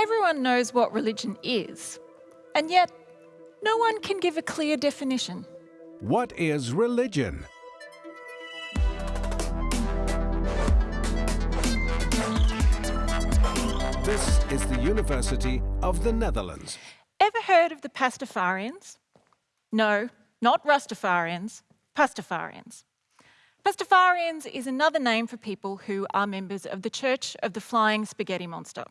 Everyone knows what religion is, and yet no one can give a clear definition. What is religion? This is the University of the Netherlands. Ever heard of the Pastafarians? No, not Rastafarians, Pastafarians. Pastafarians is another name for people who are members of the Church of the Flying Spaghetti Monster.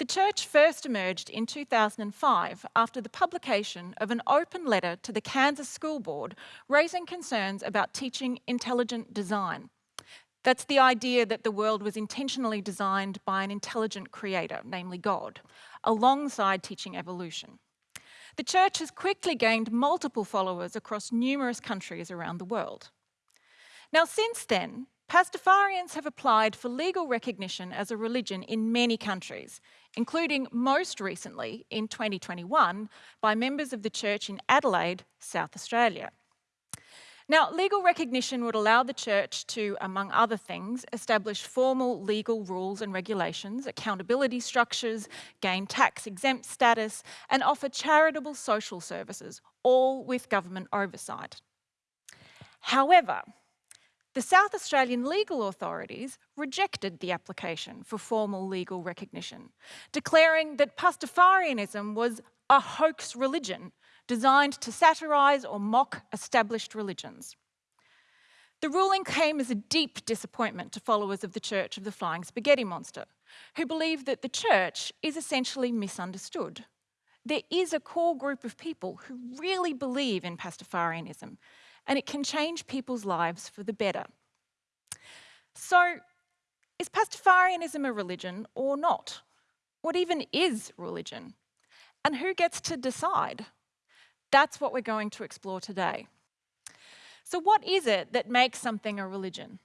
The church first emerged in 2005 after the publication of an open letter to the Kansas School Board raising concerns about teaching intelligent design. That's the idea that the world was intentionally designed by an intelligent creator, namely God, alongside teaching evolution. The church has quickly gained multiple followers across numerous countries around the world. Now, since then, Pastafarians have applied for legal recognition as a religion in many countries, including most recently in 2021 by members of the church in Adelaide, South Australia. Now, legal recognition would allow the church to, among other things, establish formal legal rules and regulations, accountability structures, gain tax exempt status, and offer charitable social services, all with government oversight. However, the South Australian legal authorities rejected the application for formal legal recognition, declaring that Pastafarianism was a hoax religion designed to satirise or mock established religions. The ruling came as a deep disappointment to followers of the Church of the Flying Spaghetti Monster, who believe that the Church is essentially misunderstood. There is a core group of people who really believe in Pastafarianism, and it can change people's lives for the better. So, is Pastafarianism a religion or not? What even is religion? And who gets to decide? That's what we're going to explore today. So, what is it that makes something a religion?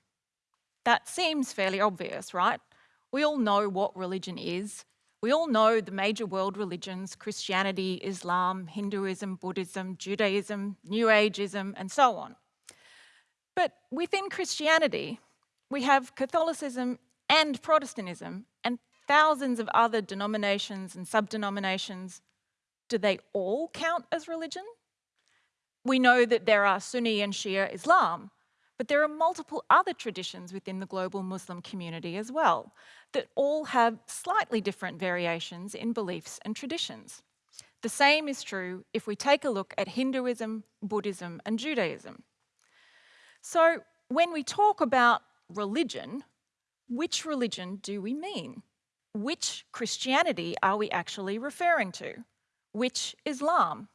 That seems fairly obvious, right? We all know what religion is. We all know the major world religions Christianity, Islam, Hinduism, Buddhism, Judaism, New Ageism, and so on. But within Christianity, we have Catholicism and Protestantism and thousands of other denominations and sub-denominations do they all count as religion? We know that there are Sunni and Shia Islam, but there are multiple other traditions within the global Muslim community as well that all have slightly different variations in beliefs and traditions. The same is true if we take a look at Hinduism, Buddhism and Judaism. So when we talk about religion, which religion do we mean? Which Christianity are we actually referring to? which Islam.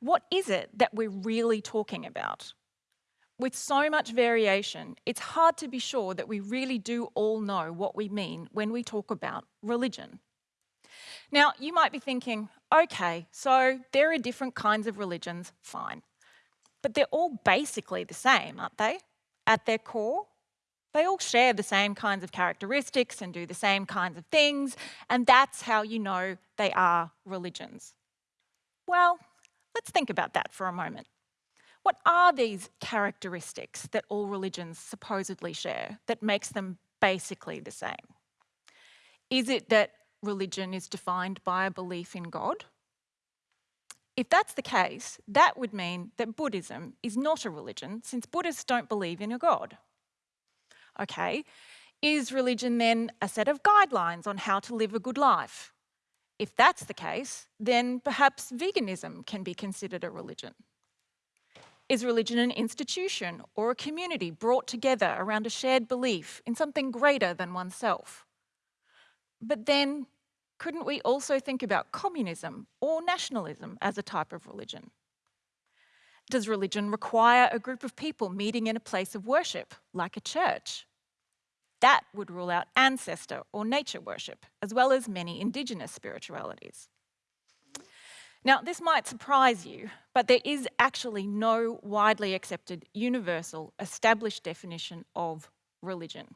What is it that we're really talking about? With so much variation, it's hard to be sure that we really do all know what we mean when we talk about religion. Now, you might be thinking, okay, so there are different kinds of religions, fine. But they're all basically the same, aren't they? At their core, they all share the same kinds of characteristics and do the same kinds of things, and that's how you know they are religions. Well, let's think about that for a moment. What are these characteristics that all religions supposedly share that makes them basically the same? Is it that religion is defined by a belief in God? If that's the case, that would mean that Buddhism is not a religion since Buddhists don't believe in a God. Okay, is religion then a set of guidelines on how to live a good life? If that's the case, then perhaps veganism can be considered a religion. Is religion an institution or a community brought together around a shared belief in something greater than oneself? But then, couldn't we also think about communism or nationalism as a type of religion? Does religion require a group of people meeting in a place of worship, like a church? That would rule out ancestor or nature worship, as well as many Indigenous spiritualities. Now, this might surprise you, but there is actually no widely accepted, universal, established definition of religion.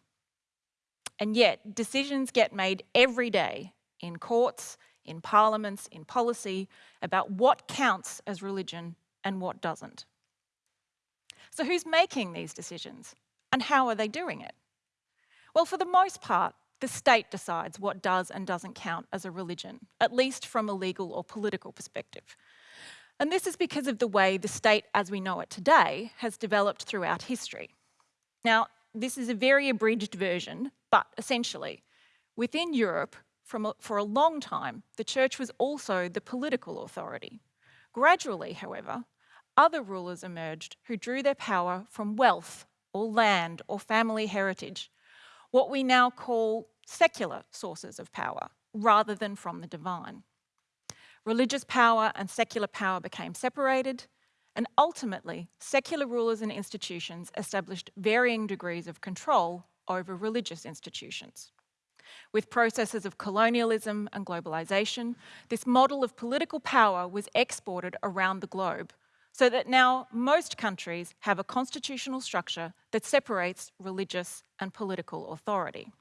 And yet, decisions get made every day in courts, in parliaments, in policy, about what counts as religion and what doesn't. So who's making these decisions and how are they doing it? Well, for the most part, the state decides what does and doesn't count as a religion, at least from a legal or political perspective. And this is because of the way the state as we know it today has developed throughout history. Now, this is a very abridged version, but essentially, within Europe, a, for a long time, the church was also the political authority. Gradually, however, other rulers emerged who drew their power from wealth or land or family heritage, what we now call secular sources of power, rather than from the divine. Religious power and secular power became separated, and ultimately, secular rulers and institutions established varying degrees of control over religious institutions. With processes of colonialism and globalisation, this model of political power was exported around the globe so that now most countries have a constitutional structure that separates religious and political authority.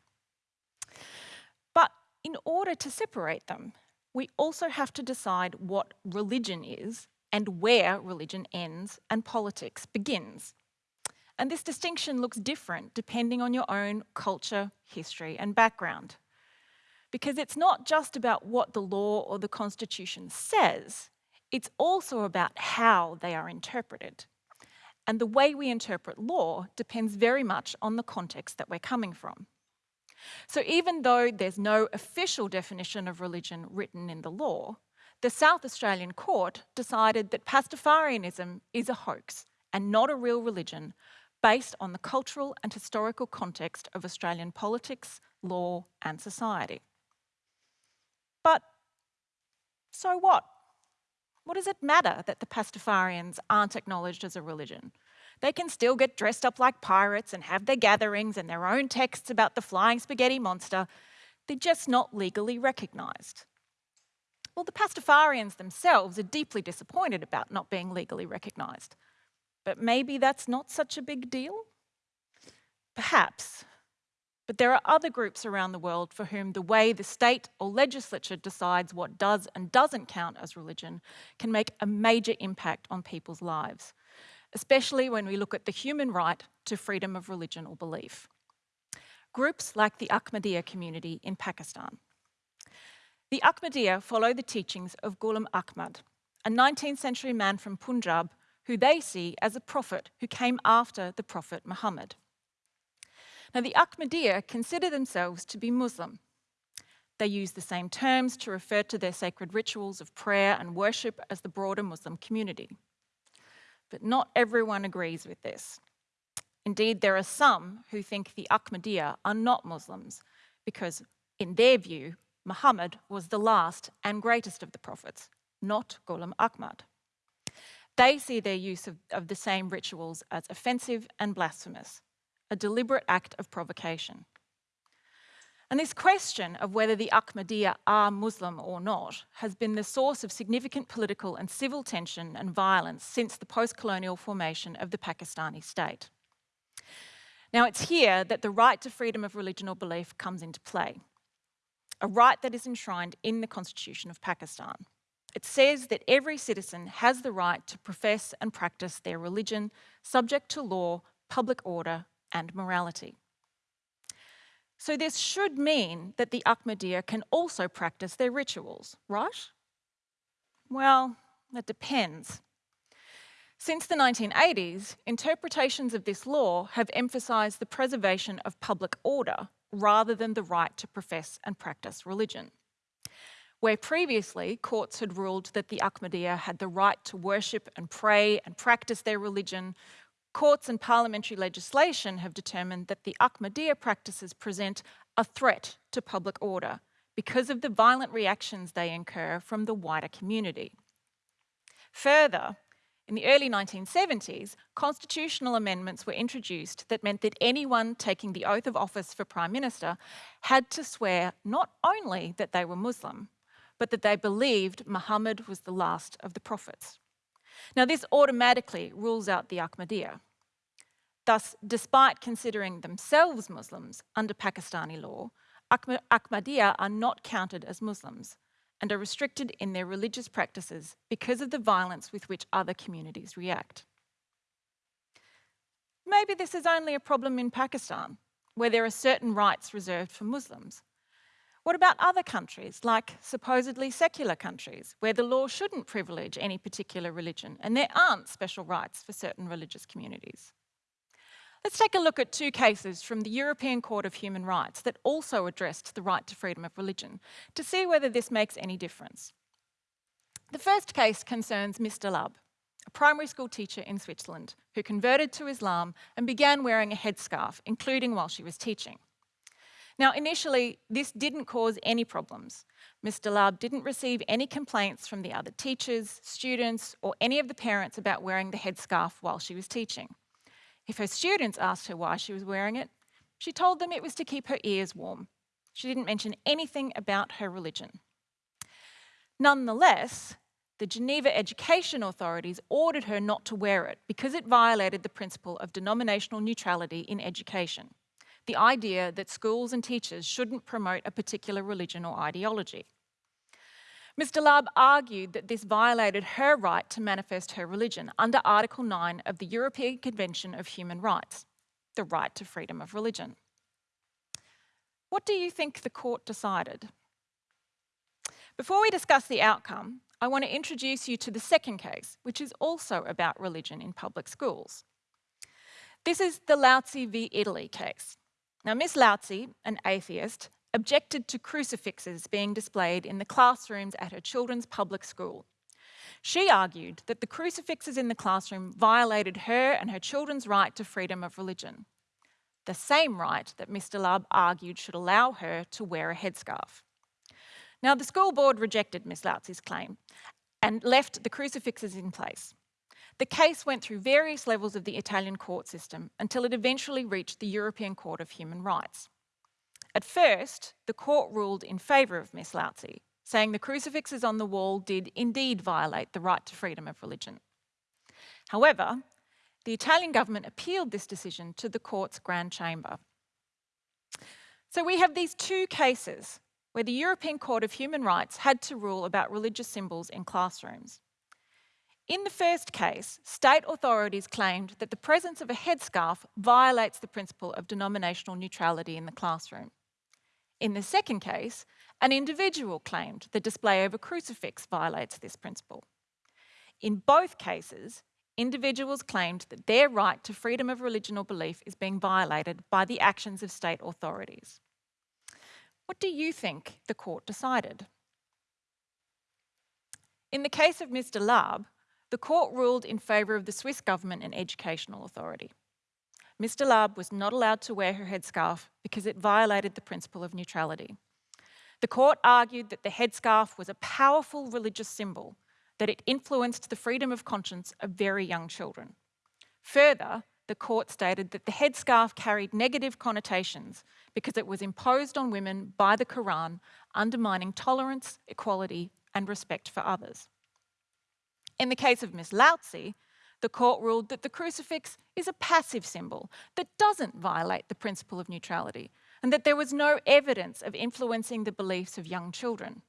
But in order to separate them, we also have to decide what religion is and where religion ends and politics begins. And this distinction looks different depending on your own culture, history and background. Because it's not just about what the law or the constitution says, it's also about how they are interpreted. And the way we interpret law depends very much on the context that we're coming from. So even though there's no official definition of religion written in the law, the South Australian court decided that Pastafarianism is a hoax and not a real religion based on the cultural and historical context of Australian politics, law and society. But so what? What does it matter that the Pastafarians aren't acknowledged as a religion? They can still get dressed up like pirates and have their gatherings and their own texts about the flying spaghetti monster. They're just not legally recognised. Well, the Pastafarians themselves are deeply disappointed about not being legally recognised. But maybe that's not such a big deal? Perhaps, but there are other groups around the world for whom the way the state or legislature decides what does and doesn't count as religion can make a major impact on people's lives, especially when we look at the human right to freedom of religion or belief. Groups like the Ahmadiyya community in Pakistan. The Ahmadiyya follow the teachings of Ghulam Ahmad, a 19th century man from Punjab who they see as a prophet who came after the Prophet Muhammad. Now, the Ahmadiyya consider themselves to be Muslim. They use the same terms to refer to their sacred rituals of prayer and worship as the broader Muslim community. But not everyone agrees with this. Indeed, there are some who think the Ahmadiyya are not Muslims because, in their view, Muhammad was the last and greatest of the prophets, not Ghulam Ahmad. They see their use of, of the same rituals as offensive and blasphemous, a deliberate act of provocation. And this question of whether the Ahmadiyya are Muslim or not has been the source of significant political and civil tension and violence since the post-colonial formation of the Pakistani state. Now it's here that the right to freedom of religion or belief comes into play, a right that is enshrined in the Constitution of Pakistan. It says that every citizen has the right to profess and practice their religion subject to law, public order and morality. So this should mean that the Ahmadiyya can also practice their rituals, right? Well, that depends. Since the 1980s, interpretations of this law have emphasised the preservation of public order rather than the right to profess and practice religion. Where previously courts had ruled that the Ahmadiyya had the right to worship and pray and practice their religion courts and parliamentary legislation have determined that the Ahmadiyya practices present a threat to public order because of the violent reactions they incur from the wider community. Further, in the early 1970s, constitutional amendments were introduced that meant that anyone taking the oath of office for Prime Minister had to swear not only that they were Muslim, but that they believed Muhammad was the last of the prophets. Now, this automatically rules out the Ahmadiyya. Thus, despite considering themselves Muslims under Pakistani law, Ahmadiyya are not counted as Muslims and are restricted in their religious practices because of the violence with which other communities react. Maybe this is only a problem in Pakistan. where there are certain rights reserved for Muslims? What about other countries, like supposedly secular countries, where the law shouldn't privilege any particular religion and there aren't special rights for certain religious communities? Let's take a look at two cases from the European Court of Human Rights that also addressed the right to freedom of religion to see whether this makes any difference. The first case concerns Ms. Dahlab, a primary school teacher in Switzerland who converted to Islam and began wearing a headscarf, including while she was teaching. Now, initially, this didn't cause any problems. Ms. Dahlab didn't receive any complaints from the other teachers, students, or any of the parents about wearing the headscarf while she was teaching. If her students asked her why she was wearing it, she told them it was to keep her ears warm. She didn't mention anything about her religion. Nonetheless, the Geneva Education Authorities ordered her not to wear it because it violated the principle of denominational neutrality in education the idea that schools and teachers shouldn't promote a particular religion or ideology. Ms Dahlab argued that this violated her right to manifest her religion under Article 9 of the European Convention of Human Rights, the right to freedom of religion. What do you think the court decided? Before we discuss the outcome, I want to introduce you to the second case, which is also about religion in public schools. This is the Lautsi v Italy case. Now, Miss Lautsi, an atheist, objected to crucifixes being displayed in the classrooms at her children's public school. She argued that the crucifixes in the classroom violated her and her children's right to freedom of religion, the same right that Ms Dahlab argued should allow her to wear a headscarf. Now, the school board rejected Miss Lautsi's claim and left the crucifixes in place. The case went through various levels of the Italian court system until it eventually reached the European Court of Human Rights. At first, the court ruled in favour of Miss Lautsi, saying the crucifixes on the wall did indeed violate the right to freedom of religion. However, the Italian government appealed this decision to the court's Grand Chamber. So we have these two cases where the European Court of Human Rights had to rule about religious symbols in classrooms. In the first case, state authorities claimed that the presence of a headscarf violates the principle of denominational neutrality in the classroom. In the second case, an individual claimed the display of a crucifix violates this principle. In both cases, individuals claimed that their right to freedom of religion or belief is being violated by the actions of state authorities. What do you think the court decided? In the case of Ms Dahlab, the court ruled in favour of the Swiss government and educational authority. Ms Dahlab was not allowed to wear her headscarf because it violated the principle of neutrality. The court argued that the headscarf was a powerful religious symbol, that it influenced the freedom of conscience of very young children. Further, the court stated that the headscarf carried negative connotations because it was imposed on women by the Quran, undermining tolerance, equality and respect for others. In the case of Miss Lautsi, the court ruled that the crucifix is a passive symbol that doesn't violate the principle of neutrality and that there was no evidence of influencing the beliefs of young children.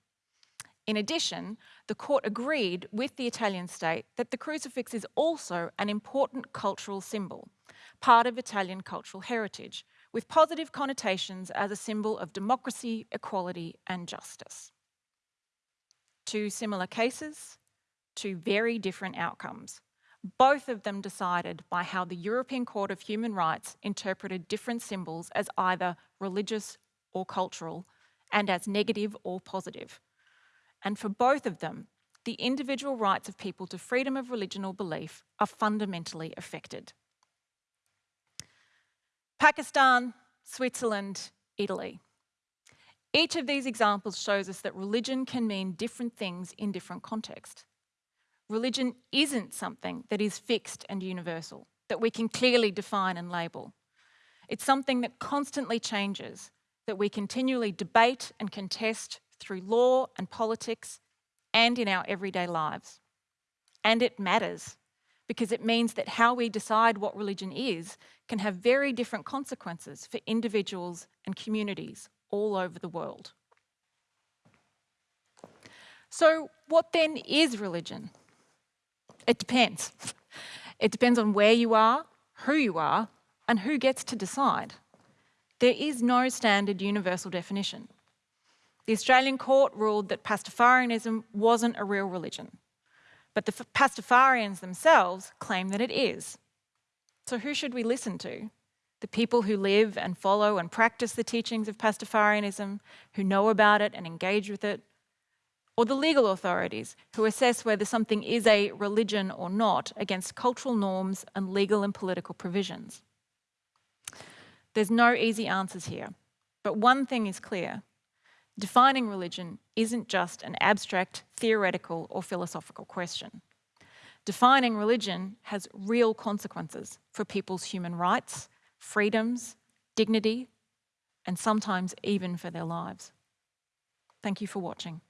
In addition, the court agreed with the Italian state that the crucifix is also an important cultural symbol, part of Italian cultural heritage, with positive connotations as a symbol of democracy, equality and justice. Two similar cases, two very different outcomes. Both of them decided by how the European Court of Human Rights interpreted different symbols as either religious or cultural and as negative or positive. And for both of them, the individual rights of people to freedom of religion or belief are fundamentally affected. Pakistan, Switzerland, Italy. Each of these examples shows us that religion can mean different things in different contexts. Religion isn't something that is fixed and universal, that we can clearly define and label. It's something that constantly changes, that we continually debate and contest through law and politics and in our everyday lives. And it matters because it means that how we decide what religion is can have very different consequences for individuals and communities all over the world. So what then is religion? It depends. It depends on where you are, who you are, and who gets to decide. There is no standard universal definition. The Australian court ruled that Pastafarianism wasn't a real religion, but the Pastafarians themselves claim that it is. So who should we listen to? The people who live and follow and practice the teachings of Pastafarianism, who know about it and engage with it, or the legal authorities who assess whether something is a religion or not against cultural norms and legal and political provisions. There's no easy answers here, but one thing is clear. Defining religion isn't just an abstract, theoretical or philosophical question. Defining religion has real consequences for people's human rights, freedoms, dignity, and sometimes even for their lives. Thank you for watching.